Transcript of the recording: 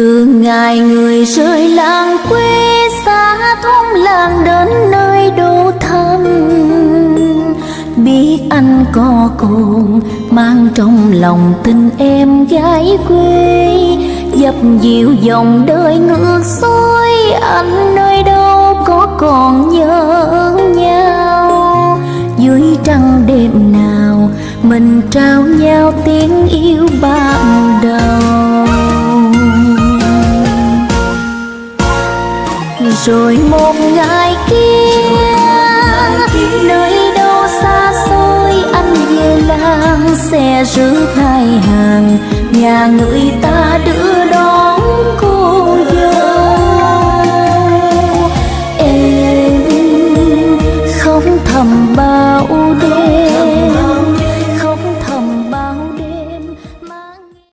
từ ngày người rời làng quê xa thôn làng đến nơi đô thăm biết anh có cồn mang trong lòng tình em gái quê, dập dịu dòng đời ngược xuôi anh nơi đâu có còn nhớ nhau. Dưới trăng đêm nào, mình trao nhau tiếng yêu ban đầu rồi một ngày kia. Nơi đâu xa xôi anh về làng xe rước hai hàng. Nhà người ta đưa đón cô dâu. Em không thầm bao đêm.